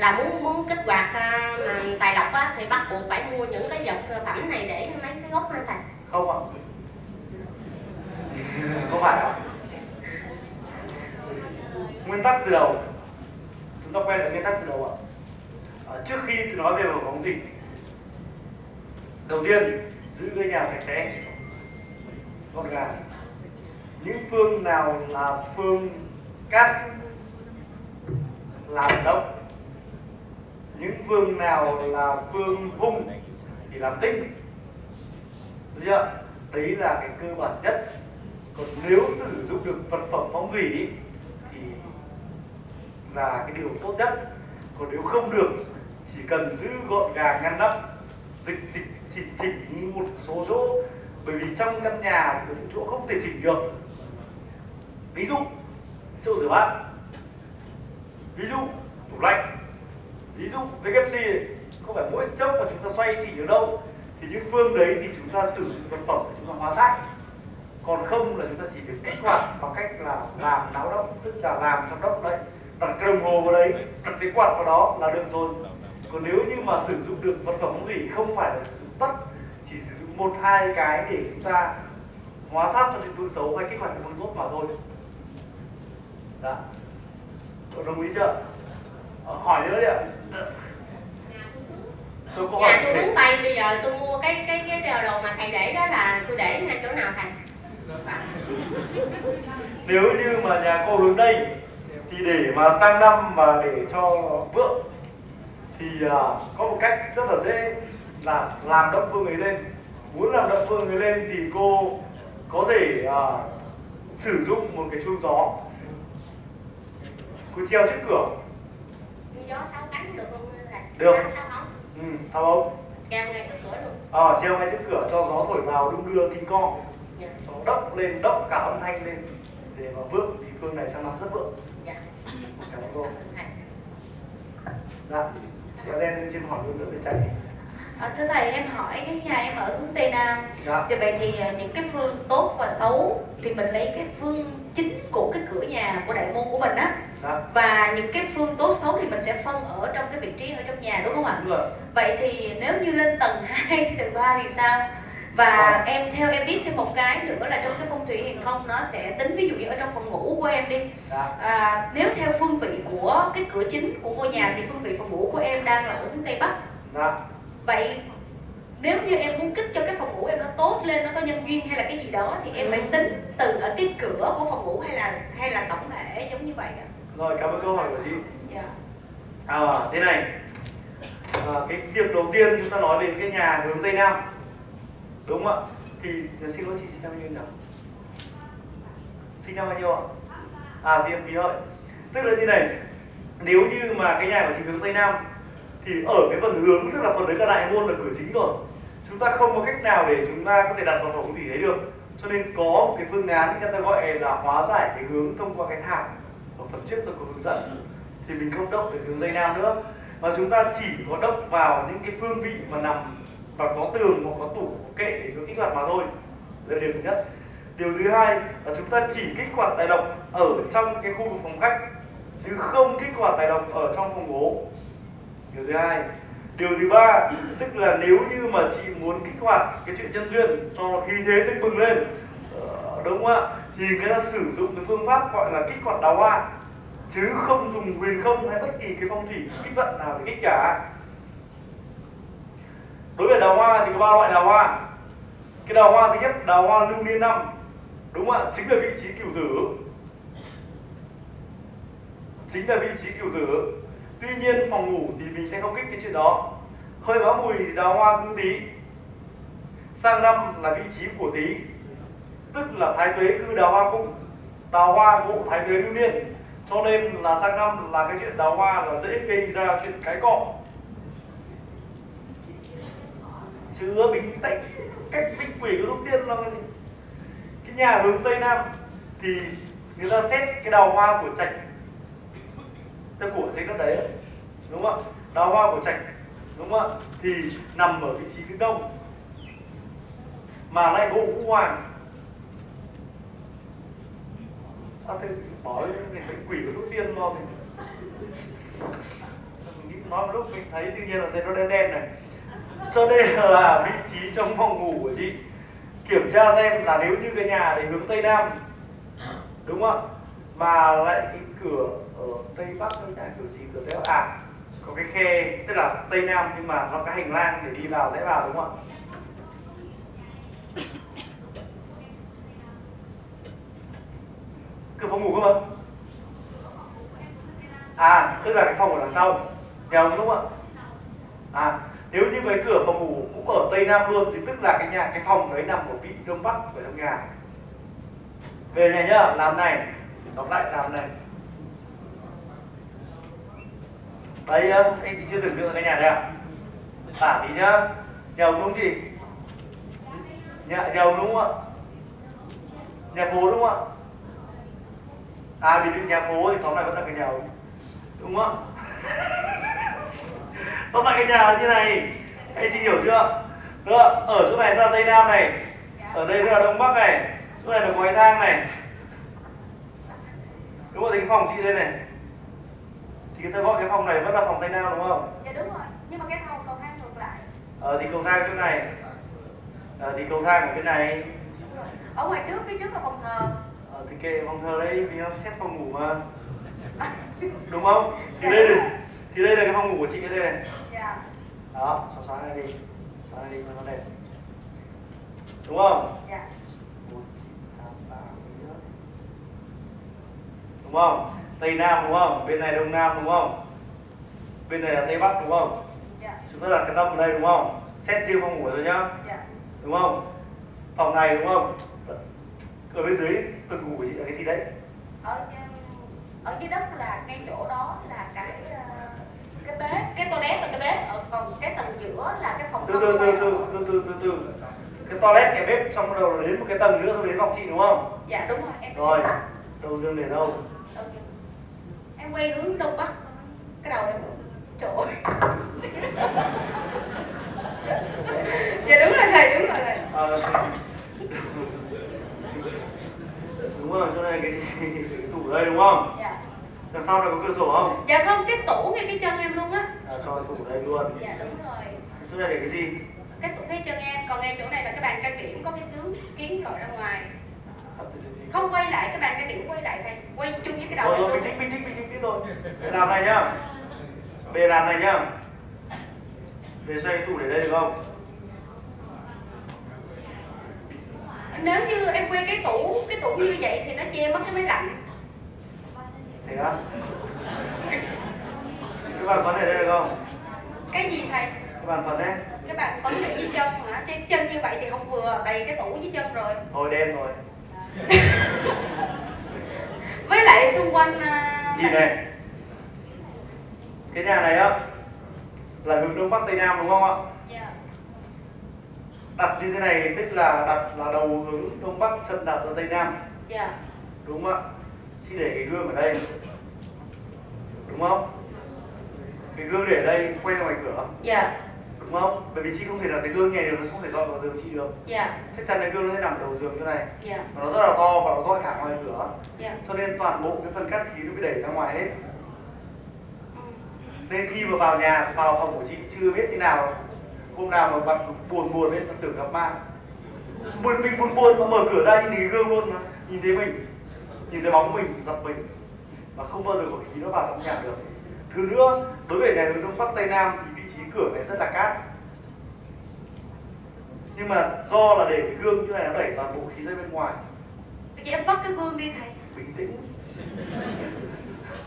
là muốn muốn kích hoạt à, mà tài lộc á, thì bắt buộc phải mua những cái vật phẩm này để mấy cái gốc lên thầy không ạ. Không phải ạ. Nguyên tắc từ đầu. Chúng ta quay lại nguyên tắc từ đầu ạ. À, trước khi nói về bảo phóng thủy đầu tiên giữ cái nhà sạch sẽ. Gọn gàng. Những phương nào là phương cát làm động những phương nào là phương hung thì làm tinh. Được chưa? đấy là cái cơ bản nhất. Còn nếu sử dụng được vật phẩm phong thủy thì là cái điều tốt nhất. Còn nếu không được, chỉ cần giữ gọn gàng, ngăn nắp, dịch dịch, chỉnh chỉnh một số chỗ. Bởi vì trong căn nhà có những chỗ không thể chỉnh được. Ví dụ, chỗ rửa bát. Ví dụ, tủ lạnh ví dụ WC không phải mỗi chốc mà chúng ta xoay chỉ ở đâu? Thì những phương đấy thì chúng ta sử dụng vật phẩm để chúng ta hóa sách còn không là chúng ta chỉ được kích hoạt bằng cách là làm náo động, tức là làm trong động đấy, đặt cái đồng hồ vào đấy, đặt cái quạt vào đó là được rồi. Còn nếu như mà sử dụng được vật phẩm gì không phải là sử dụng tất, chỉ sử dụng một, hai cái để chúng ta hóa sát cho những phương xấu hay kích hoạt những phương tốt mà thôi. Dạ. Đã đồng ý chưa? Ờ, hỏi nữa đi ạ tôi có nhà tôi gì? hướng tây bây giờ tôi mua cái cái cái đồ đồ mà thầy để đó là tôi để ngay chỗ nào thầy? Nếu như mà nhà cô hướng tây thì để mà sang năm mà để cho vượng thì à, có một cách rất là dễ là làm động phương ấy lên. Muốn làm động phương ấy lên thì cô có thể à, sử dụng một cái chuông gió. Cô treo trước cửa. Gió sáu cánh được không Được. Sáu- sáu không ừ, sao không? Treo ngay trước cửa luôn. À, treo ngay trước cửa cho gió thổi vào đung đưa kinh con dạ. Nó đốc lên đốc cả âm thanh lên. Để mà vượng thì phương này sang năm rất vượng. Dạ. Cảm ơn cô. Thầy dạ chị đen trên hỏi luôn nữa về chạy À, thưa thầy em hỏi cái nhà em ở hướng Tây Nam. Dạ. Thì vậy thì à, những cái phương tốt và xấu thì mình lấy cái phương chính của cái cửa nhà của đại môn của mình á. Dạ. Và những cái phương tốt xấu thì mình sẽ phân ở trong cái vị trí ở trong nhà đúng không ạ? đúng rồi. Vậy thì nếu như lên tầng 2, tầng 3 thì sao? Và em theo em biết thêm một cái nữa là trong cái phong thủy hiền không nó sẽ tính ví dụ như ở trong phòng ngủ của em đi. Dạ. À, nếu theo phương vị của cái cửa chính của ngôi nhà thì phương vị phòng ngủ của em đang là ở hướng Tây Bắc. Dạ Vậy nếu như em muốn kích cho cái phòng ngủ em nó tốt lên, nó có nhân duyên hay là cái gì đó thì em phải tính từ ở cái cửa của phòng ngủ hay là hay là tổng thể giống như vậy ạ? rồi cảm ơn câu hỏi của chị Dạ. à thế này à, cái việc đầu tiên chúng ta nói đến cái nhà hướng tây nam đúng không ạ thì xin lỗi chị sinh năm bao nhiêu nhỉ sinh năm bao nhiêu ạ à sinh năm ký hợi tức là như này nếu như mà cái nhà của chị hướng tây nam thì ở cái phần hướng, tức là phần đấy là đại môn là cửa chính rồi. Chúng ta không có cách nào để chúng ta có thể đặt vào phòng gì đấy được. Cho nên có một cái phương án người ta gọi là hóa giải cái hướng thông qua cái thảm. Ở phần trước tôi có hướng dẫn. Thì mình không đốc về hướng tây nam nữa. Mà chúng ta chỉ có đốc vào những cái phương vị mà nằm và có tường, hoặc có tủ, có kệ để cho kích hoạt mà thôi. Đây là điều thứ nhất. Điều thứ hai là chúng ta chỉ kích hoạt tài độc ở trong cái khu vực phòng khách, chứ không kích hoạt tài độc ở trong phòng ngủ điều thứ hai. Điều thứ ba, tức là nếu như mà chị muốn kích hoạt cái chuyện nhân duyên cho khí thế tưng bừng lên ờ, đúng không ạ? Thì người ta sử dụng cái phương pháp gọi là kích hoạt đào hoa, chứ không dùng huyền không hay bất kỳ cái phong thủy kích vận nào để kích cả. Đối với đào hoa thì có ba loại đào hoa. Cái đào hoa thứ nhất, đào hoa lưu niên năm, đúng không ạ? Chính là vị trí cửu tử. Chính là vị trí cửu tử tuy nhiên, phòng ngủ thì mình sẽ không kích cái chuyện đó. Hơi báo mùi đào hoa cư tý sang năm là vị trí của tý tức là thái tuế cư đào hoa cũng đào hoa ngộ thái tuế lưu niên. Cho nên là sang năm là cái chuyện đào hoa là dễ gây ra chuyện cái cọ. Chứa bình tĩnh, cách binh quỷ của đầu tiên là cái gì? cái nhà hướng tây nam thì người ta xét cái đào hoa của trạch theo của trên đất đấy đúng không ạ? Đào hoa của trạch đúng không ạ? Thì nằm ở vị trí phía đông mà lại gỗ vũ hoàng. À, thế bỏ cái bệnh quỷ của thuốc tiên lo thì mình nghĩ nói một lúc mình thấy tự nhiên là thấy nó đen đen này. Cho nên là vị trí trong phòng ngủ của chị kiểm tra xem là nếu như cái nhà này hướng tây nam đúng không ạ? Mà lại cái cửa ở tây bắc hay là kiểu gì cửa đấy à có cái khe, tức là tây nam nhưng mà nó có hành lang để đi vào dễ vào đúng không ạ? Cửa phòng ngủ cơ mà. À tức là cái phòng ở đằng sau nhà ông đúng không ạ? À nếu như cái cửa phòng ngủ cũng ở tây nam luôn thì tức là cái nhà, cái phòng đấy nằm ở vị đông bắc của trong nhà. Về nhà nhá, làm này, đọc lại, làm này. Đấy um, anh chị chưa tưởng tượng cái nhà này à tả tí nhá. Nhà ông đúng chị? Nhà nhà ông đúng không ạ? Nhà phố đúng không ạ? À vì nhà phố thì tóm lại vẫn là cái nhà ông. Đúng không tóm lại cái nhà như này. Anh chị hiểu chưa? Được ở chỗ này là tây nam này. Ở đây là đông bắc này. Chỗ này là cầu thang này. Đúng rồi thì cái phòng chị đây này thì ta gọi cái phòng này vẫn là phòng tây nam đúng không? Dạ đúng rồi. Nhưng mà cái thang cầu thang ngược lại. Ờ thì cầu thang chỗ này. Ờ thì cầu thang ở bên này. Ở ngoài trước phía trước là phòng thờ. Ờ thì kệ phòng thờ đấy vì nó xét phòng ngủ mà. Đúng không? Thì đây này thì đây là cái phòng ngủ của chị ở đây này. Dạ. Đó xóa xóa này đi. Xóa này đi cho nó đẹp. Đúng không? Dạ. Đúng không tây nam đúng không? Bên này đông nam đúng không? Bên này là tây bắc đúng không? Dạ. Chúng ta đặt cái tâm ở đây đúng không? Xét riêng phòng ngủ rồi nhá. Dạ. Đúng không? Phòng này đúng không? Ở bên dưới tầng ngủ là cái gì đấy? Ở ở dưới đất là ngay chỗ đó là cái ờ, cái bếp cái toilet là cái bếp. Ở còn cái tầng giữa là cái phòng từ không từ từ từ từ từ từ từ. Cái toilet cái bếp xong bắt đầu đến một cái tầng nữa xong đến phòng chị đúng không? Dạ đúng rồi em rồi. đầu dương để đâu? Ừ. em quay hướng đông bắc. Cái đầu em trời ơi dạ đúng rồi thầy đúng rồi thầy. Ờ, đúng rồi chỗ này cái, cái, cái tủ đây đúng không? Dạ. Đằng sau này có cửa sổ không? Dạ không cái tủ ngay cái chân em luôn á. À, cho tủ đây luôn. Dạ đúng rồi. Chỗ này để cái gì? Cái tủ ngay chân em còn ngay chỗ này là cái bàn trang điểm có cái tướng kiến rọi ra ngoài không quay lại cái bàn trang điểm quay lại thầy. Quay chung với cái đầu rồi rồi bình tĩnh bình tĩnh bình tĩnh biết rồi Để làm này nhá. Về làm này nhá. Về xoay cái tủ để đây được không? Nếu như em quay cái tủ cái tủ như vậy thì nó che mất cái máy lạnh. Thế á? Cái bàn phấn ở đây được không? Cái gì thầy? Cái bàn phấn đấy. Cái bàn phấn để dưới chân hả? Chứ chân như vậy thì không vừa đầy cái tủ dưới chân rồi. Thôi đen rồi với lại xung quanh à, nhìn này. Cái nhà này á là hướng đông bắc tây nam đúng không ạ? Dạ. Đặt như thế này tức là đặt là đầu hướng đông bắc chân đặt ra tây nam. Dạ. Đúng không ạ? Thì để cái gương ở đây. Đúng không? Cái gương để ở đây quay ngoài cửa. Dạ đúng không? Bởi vì chị không thể đặt cái gương này được nó không thể dọi vào giường chị được. Dạ. Chắc chắn cái gương nó sẽ nằm đầu giường như này. Dạ. Và nó rất là to và nó dọi thẳng ngoài cửa. Dạ. Cho nên toàn bộ cái phân cắt khí nó bị đẩy ra ngoài hết. Ừ. nên khi mà vào nhà vào phòng của chị chưa biết thế nào hôm nào mà bạn buồn buồn ấy tưởng gặp ma buồn mình buồn buồn mà mở cửa ra nhìn thấy cái gương luôn mà. Nhìn thấy mình. Nhìn thấy bóng mình giật mình. Mà không bao giờ có khí nó vào trong nhà được. Thứ nữa đối với nhà hướng đông bắc tây nam thì trí cửa này rất là cát. Nhưng mà do là để cái gương như này nó đẩy toàn bộ khí ra bên ngoài. Vậy em vắt cái gương đi thầy. Bình tĩnh.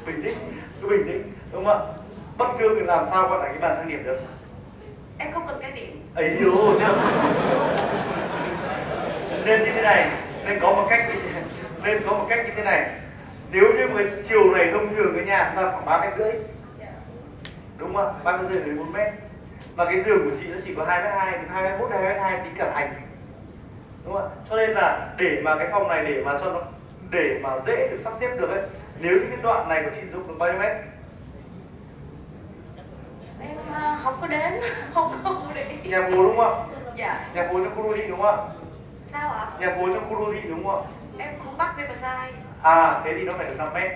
Bình tĩnh cứ bình tĩnh đúng không ạ? Bắt gương thì làm sao gọi là cái bàn trang điểm được. Em không cần trang điểm. Ấy chưa nên như thế này nên có một cách như thế nên có một cách như thế này. Nếu như một cái chiều này thông thường cái nhà chúng ta khoảng ba mét rưỡi đúng không ạ? Ba mét rưỡi đến bốn mét. Mà cái giường của chị nó chỉ có hai mét hai đến hai mét một hai mét hai tính cả thành đúng không ạ? Cho nên là để mà cái phòng này để mà cho nó để mà dễ được sắp xếp được ấy nếu như cái đoạn này của chị dùng được bao nhiêu mét? Em à, không có đếm không có để ý nhà phố đúng không ạ? Dạ. Nhà phố trong khu đô thị đúng không ạ? Sao ạ? Nhà phố trong khu đô thị đúng không ạ? Em khu bắc riverside À thế thì nó phải được 5 mét.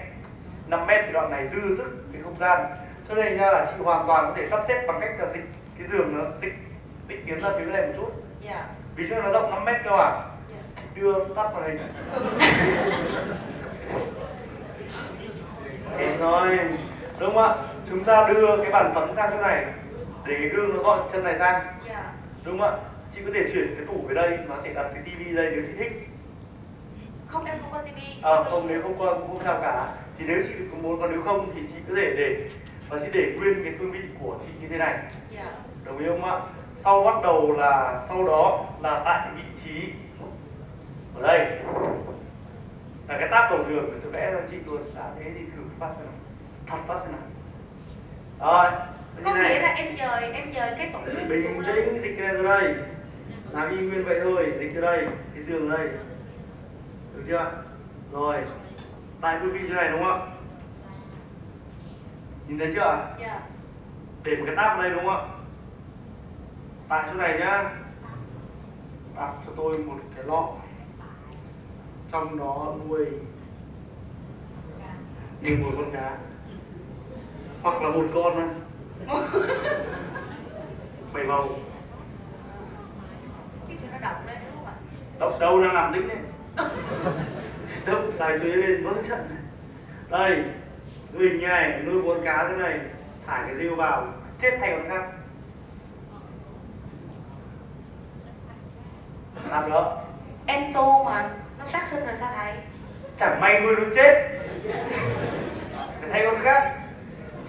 5 mét thì đoạn này dư sức cái không gian cho nên nha là chị hoàn toàn có thể sắp xếp bằng cách là dịch cái giường nó dịch định kiến ra phía này một chút. Dạ. Ví dụ nó rộng 5 mét cơ à? Dạ. Đưa tắt vào hình thế thôi đúng không ạ? Chúng ta đưa cái bàn phấn sang chỗ này để cái gương nó dọn chân này sang. Dạ. Đúng không ạ? Chị có thể chuyển cái tủ về đây nó thể đặt cái tivi đây nếu chị thích. Không em không có tivi. À, không nếu không có cũng không sao cả. Thì nếu chị có muốn còn nếu không thì chị có thể để và chị để nguyên cái phương vị của chị như thế này. Dạ. Đồng ý không ạ? Sau bắt đầu là sau đó là tại vị trí ở đây. Là cái táp đầu giường để tôi vẽ cho chị luôn. Đã thế thì thử phát xem nào. Thật phát xem nào. Rồi có nghĩa là em dời em dời cái tủ bình tĩnh dịch ra đây. Làm y nguyên vậy thôi dịch ra đây cái giường đây. Được chưa rồi tại phương vị như này đúng không ạ nhìn thấy chưa? Ạ dạ. Để một cái táp ở đây đúng không ạ? Tại chỗ này nhá. Đặt cho tôi một cái lọ. Trong đó nuôi như một con cá hoặc là một con thôi. Bảy bầu cái chuyện nó động lên đúng không ạ? Đâu đâu đang làm đính đấy. Đâu tài tuế lên vỡ trận. Này. đây mình như này nuôi con cá thế này thả cái rêu vào chết thay con khác. Làm đó em tô mà nó sát sinh rồi sao thầy chẳng may nuôi nó chết. Phải thay con khác.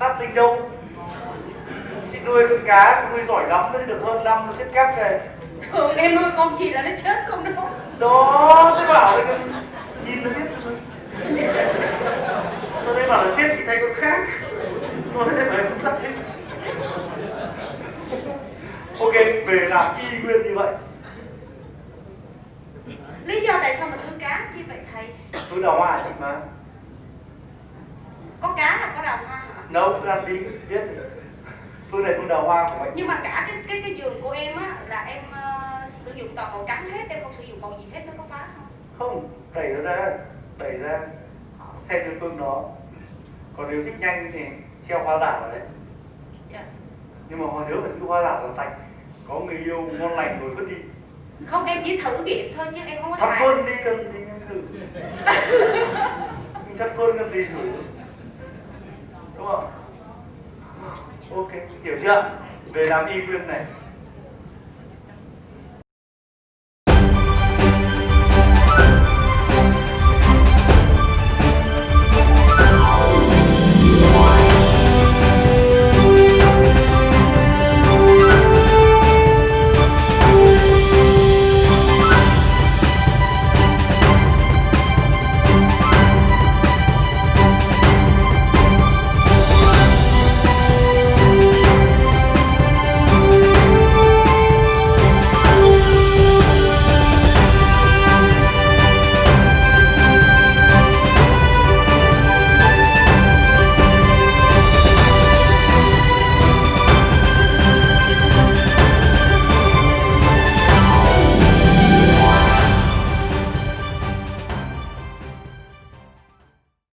Sát sinh đâu? Chị nuôi con cá nuôi giỏi lắm nó được hơn năm nó chết cắt này. Thường em nuôi con gì là nó chết con đó. Đó tôi bảo là nhìn nó biết. Cho nên bảo là chết thì thay con khác. Nói thế phải không sát sinh. Ok về làm y nguyên như vậy. Lý do tại sao mình nuôi cá chi vậy thầy? Tôi đào hoa chị mà. Có cá là có đào hoa hả? Nấu tôi ăn tí biết. Tôi này tôi đào hoa của anh nhưng mà cả cái cái cái giường của em á là em ờ, sử dụng toàn màu trắng hết em không sử dụng màu gì hết nó có phá không? Không đẩy nó ra đẩy ra. Xem cái phương đó còn nếu thích nhanh thì treo hoa giả vào đấy. Dạ. nhưng mà hồi nhớ phải giữ hoa giả là sạch. Có người yêu ngon lành rồi vứt đi. Không em chỉ thử nghiệm thôi chứ em không có thắp xài. luôn đi cần gì em thử. Thắp luôn cần gì thử. Đúng không? Ok hiểu chưa? Về làm y nguyên này